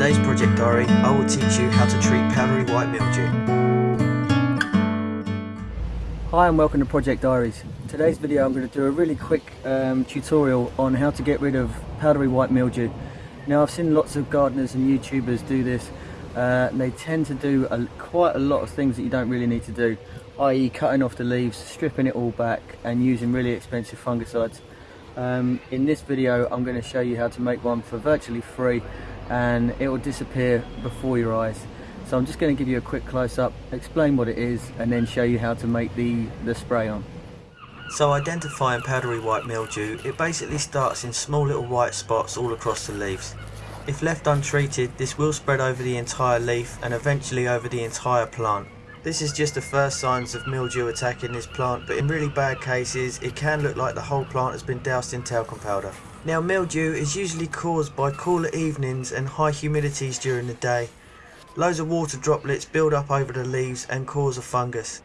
today's project diary, I will teach you how to treat powdery white mildew. Hi and welcome to Project Diaries. Today's video I'm going to do a really quick um, tutorial on how to get rid of powdery white mildew. Now I've seen lots of gardeners and YouTubers do this uh, they tend to do a, quite a lot of things that you don't really need to do i.e. cutting off the leaves, stripping it all back and using really expensive fungicides. Um, in this video I'm going to show you how to make one for virtually free and it will disappear before your eyes. So I'm just going to give you a quick close-up, explain what it is and then show you how to make the, the spray on. So identifying powdery white mildew, it basically starts in small little white spots all across the leaves. If left untreated, this will spread over the entire leaf and eventually over the entire plant. This is just the first signs of mildew attacking this plant, but in really bad cases, it can look like the whole plant has been doused in talcum powder. Now mildew is usually caused by cooler evenings and high humidities during the day. Loads of water droplets build up over the leaves and cause a fungus.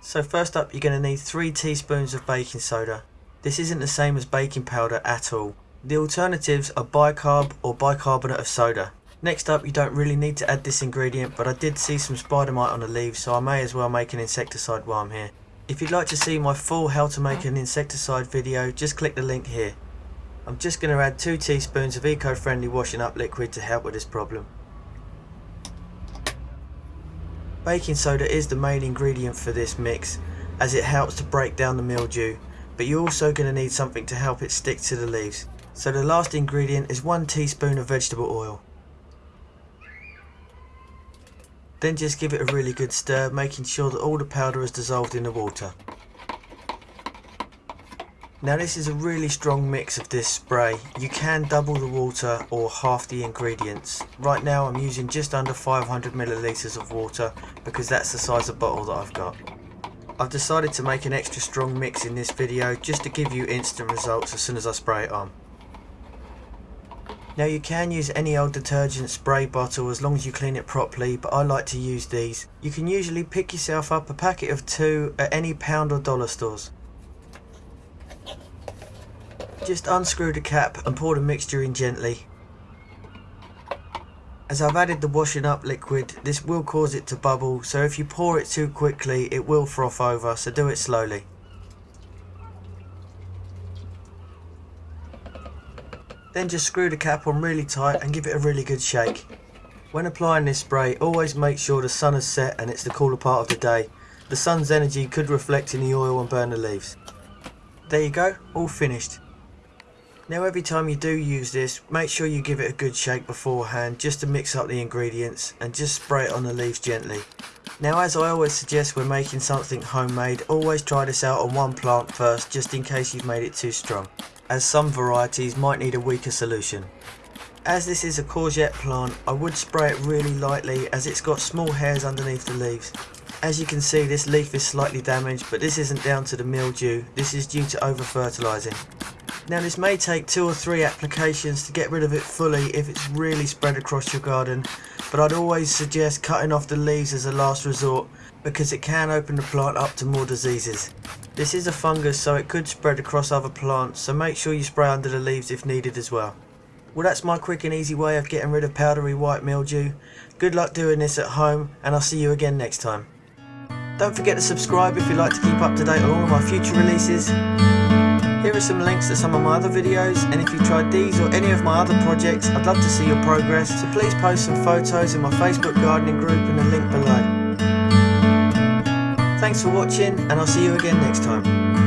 So first up you're going to need 3 teaspoons of baking soda. This isn't the same as baking powder at all. The alternatives are bicarb or bicarbonate of soda. Next up, you don't really need to add this ingredient, but I did see some spider mite on the leaves, so I may as well make an insecticide while I'm here. If you'd like to see my full how to make an insecticide video, just click the link here. I'm just going to add 2 teaspoons of eco-friendly washing up liquid to help with this problem. Baking soda is the main ingredient for this mix, as it helps to break down the mildew, but you're also going to need something to help it stick to the leaves. So the last ingredient is one teaspoon of vegetable oil. Then just give it a really good stir, making sure that all the powder is dissolved in the water. Now this is a really strong mix of this spray. You can double the water or half the ingredients. Right now I'm using just under 500 milliliters of water because that's the size of bottle that I've got. I've decided to make an extra strong mix in this video just to give you instant results as soon as I spray it on. Now you can use any old detergent spray bottle as long as you clean it properly but I like to use these. You can usually pick yourself up a packet of two at any pound or dollar stores. Just unscrew the cap and pour the mixture in gently. As I've added the washing up liquid, this will cause it to bubble so if you pour it too quickly it will froth over so do it slowly. Then just screw the cap on really tight and give it a really good shake. When applying this spray, always make sure the sun has set and it's the cooler part of the day. The sun's energy could reflect in the oil and burn the leaves. There you go, all finished. Now every time you do use this, make sure you give it a good shake beforehand just to mix up the ingredients and just spray it on the leaves gently. Now as I always suggest when making something homemade, always try this out on one plant first just in case you've made it too strong as some varieties might need a weaker solution. As this is a courgette plant, I would spray it really lightly as it's got small hairs underneath the leaves. As you can see this leaf is slightly damaged but this isn't down to the mildew, this is due to over fertilising. Now this may take two or three applications to get rid of it fully if it's really spread across your garden, but I'd always suggest cutting off the leaves as a last resort because it can open the plant up to more diseases. This is a fungus so it could spread across other plants so make sure you spray under the leaves if needed as well. Well that's my quick and easy way of getting rid of powdery white mildew. Good luck doing this at home and I'll see you again next time. Don't forget to subscribe if you'd like to keep up to date on all of my future releases. Here are some links to some of my other videos and if you've tried these or any of my other projects I'd love to see your progress so please post some photos in my Facebook gardening group in the link below. Thanks for watching and I'll see you again next time.